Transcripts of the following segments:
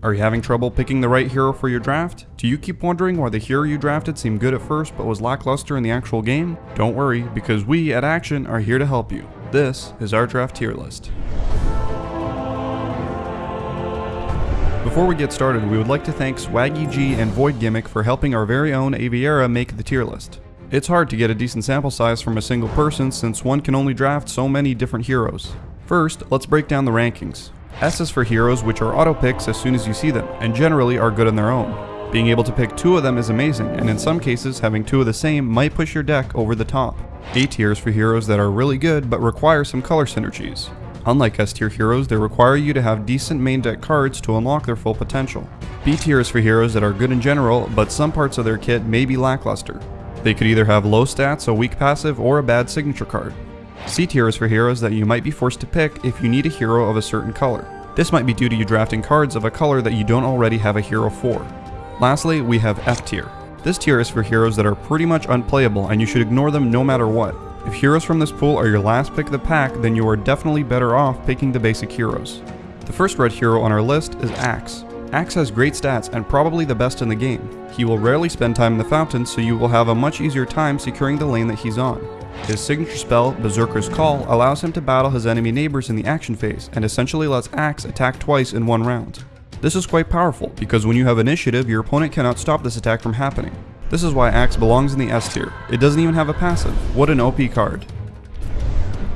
Are you having trouble picking the right hero for your draft? Do you keep wondering why the hero you drafted seemed good at first but was lackluster in the actual game? Don't worry, because we at Action are here to help you. This is our draft tier list. Before we get started, we would like to thank Swaggy G and Void Gimmick for helping our very own Aviera make the tier list. It's hard to get a decent sample size from a single person since one can only draft so many different heroes. First, let's break down the rankings. S is for heroes which are auto picks as soon as you see them, and generally are good on their own. Being able to pick two of them is amazing, and in some cases having two of the same might push your deck over the top. A tier is for heroes that are really good but require some color synergies. Unlike S tier heroes, they require you to have decent main deck cards to unlock their full potential. B tier is for heroes that are good in general, but some parts of their kit may be lackluster. They could either have low stats, a weak passive, or a bad signature card. C tier is for heroes that you might be forced to pick if you need a hero of a certain color. This might be due to you drafting cards of a color that you don't already have a hero for. Lastly, we have F tier. This tier is for heroes that are pretty much unplayable and you should ignore them no matter what. If heroes from this pool are your last pick of the pack, then you are definitely better off picking the basic heroes. The first red hero on our list is Axe. Axe has great stats and probably the best in the game. He will rarely spend time in the fountain so you will have a much easier time securing the lane that he's on. His signature spell, Berserker's Call, allows him to battle his enemy neighbors in the action phase, and essentially lets Axe attack twice in one round. This is quite powerful, because when you have initiative, your opponent cannot stop this attack from happening. This is why Axe belongs in the S tier. It doesn't even have a passive. What an OP card.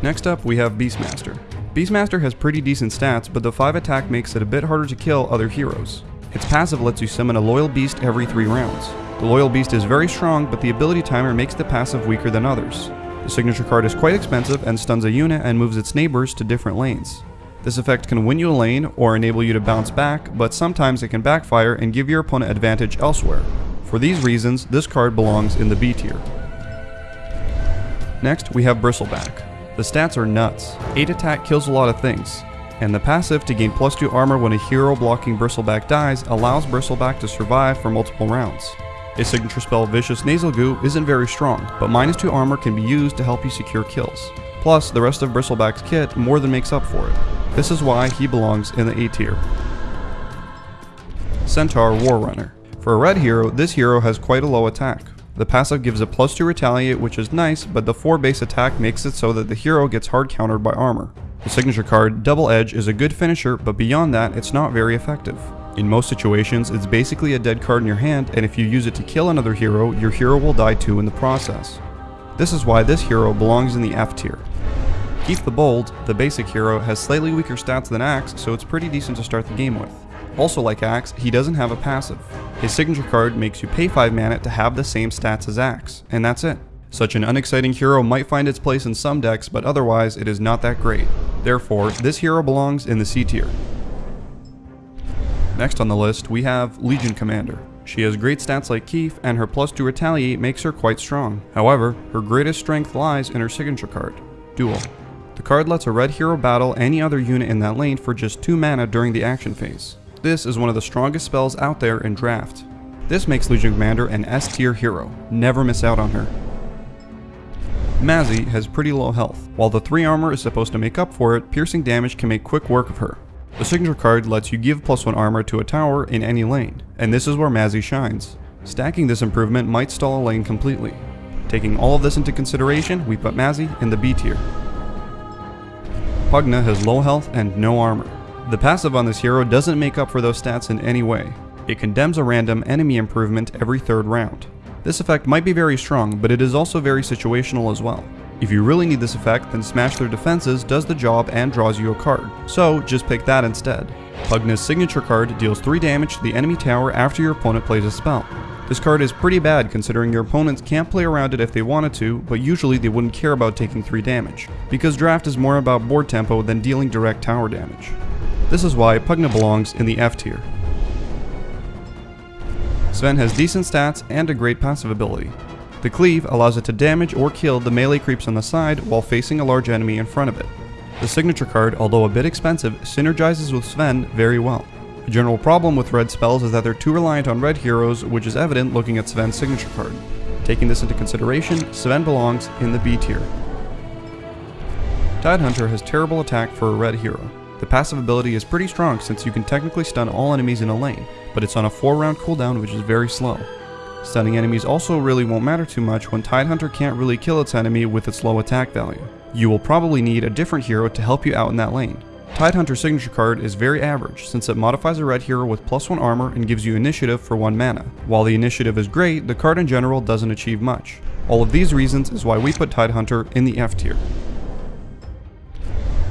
Next up, we have Beastmaster. Beastmaster has pretty decent stats, but the 5 attack makes it a bit harder to kill other heroes. Its passive lets you summon a Loyal Beast every 3 rounds. The Loyal Beast is very strong, but the ability timer makes the passive weaker than others. The signature card is quite expensive and stuns a unit and moves its neighbors to different lanes. This effect can win you a lane or enable you to bounce back, but sometimes it can backfire and give your opponent advantage elsewhere. For these reasons, this card belongs in the B tier. Next, we have Bristleback. The stats are nuts. 8 attack kills a lot of things, and the passive to gain plus 2 armor when a hero blocking Bristleback dies allows Bristleback to survive for multiple rounds. His signature spell Vicious Nasal Goo isn't very strong, but minus 2 armor can be used to help you secure kills. Plus, the rest of Bristleback's kit more than makes up for it. This is why he belongs in the A tier. Centaur Warrunner. For a red hero, this hero has quite a low attack. The passive gives a plus 2 retaliate which is nice, but the 4 base attack makes it so that the hero gets hard countered by armor. The signature card, Double Edge, is a good finisher, but beyond that, it's not very effective. In most situations, it's basically a dead card in your hand, and if you use it to kill another hero, your hero will die too in the process. This is why this hero belongs in the F tier. Keefe the Bold, the basic hero, has slightly weaker stats than Axe, so it's pretty decent to start the game with. Also like Axe, he doesn't have a passive. His signature card makes you pay 5 mana to have the same stats as Axe, and that's it. Such an unexciting hero might find its place in some decks, but otherwise it is not that great. Therefore, this hero belongs in the C tier. Next on the list, we have Legion Commander. She has great stats like Keefe, and her plus 2 retaliate makes her quite strong. However, her greatest strength lies in her signature card, Duel. The card lets a red hero battle any other unit in that lane for just 2 mana during the action phase. This is one of the strongest spells out there in draft. This makes Legion Commander an S tier hero, never miss out on her. Mazzie has pretty low health. While the 3 armor is supposed to make up for it, piercing damage can make quick work of her. The signature card lets you give plus 1 armor to a tower in any lane, and this is where Mazzie shines. Stacking this improvement might stall a lane completely. Taking all of this into consideration, we put Mazzie in the B tier. Pugna has low health and no armor. The passive on this hero doesn't make up for those stats in any way. It condemns a random enemy improvement every third round. This effect might be very strong, but it is also very situational as well. If you really need this effect, then Smash Their Defenses does the job and draws you a card, so just pick that instead. Pugna's signature card deals 3 damage to the enemy tower after your opponent plays a spell. This card is pretty bad considering your opponents can't play around it if they wanted to, but usually they wouldn't care about taking 3 damage, because draft is more about board tempo than dealing direct tower damage. This is why Pugna belongs in the F tier. Sven has decent stats and a great passive ability. The cleave allows it to damage or kill the melee creeps on the side while facing a large enemy in front of it. The signature card, although a bit expensive, synergizes with Sven very well. A general problem with red spells is that they're too reliant on red heroes, which is evident looking at Sven's signature card. Taking this into consideration, Sven belongs in the B tier. Tidehunter has terrible attack for a red hero. The passive ability is pretty strong since you can technically stun all enemies in a lane, but it's on a 4 round cooldown which is very slow. Stunning enemies also really won't matter too much when Tidehunter can't really kill its enemy with its low attack value. You will probably need a different hero to help you out in that lane. Tidehunter's signature card is very average since it modifies a red hero with plus 1 armor and gives you initiative for 1 mana. While the initiative is great, the card in general doesn't achieve much. All of these reasons is why we put Tidehunter in the F tier.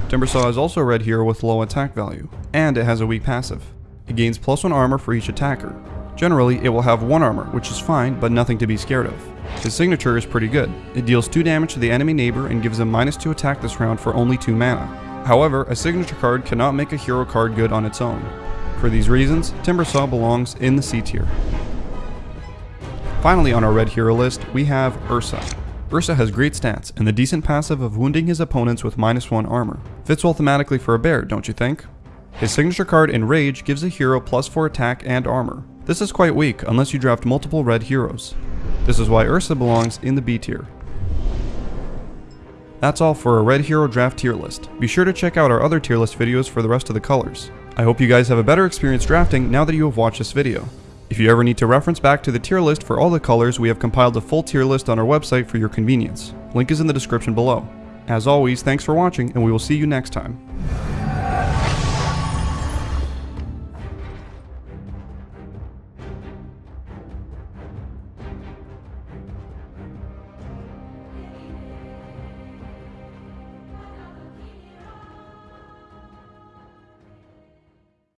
Timbersaw is also a red hero with low attack value, and it has a weak passive. It gains plus 1 armor for each attacker. Generally, it will have 1 armor, which is fine, but nothing to be scared of. His signature is pretty good. It deals 2 damage to the enemy neighbor and gives him minus 2 attack this round for only 2 mana. However, a signature card cannot make a hero card good on its own. For these reasons, Timbersaw belongs in the C tier. Finally on our red hero list, we have Ursa. Ursa has great stats, and the decent passive of wounding his opponents with minus 1 armor. Fits well thematically for a bear, don't you think? His signature card Enrage gives a hero plus 4 attack and armor. This is quite weak unless you draft multiple red heroes. This is why Ursa belongs in the B tier. That's all for a Red Hero Draft tier list. Be sure to check out our other tier list videos for the rest of the colors. I hope you guys have a better experience drafting now that you have watched this video. If you ever need to reference back to the tier list for all the colors, we have compiled a full tier list on our website for your convenience. Link is in the description below. As always, thanks for watching and we will see you next time.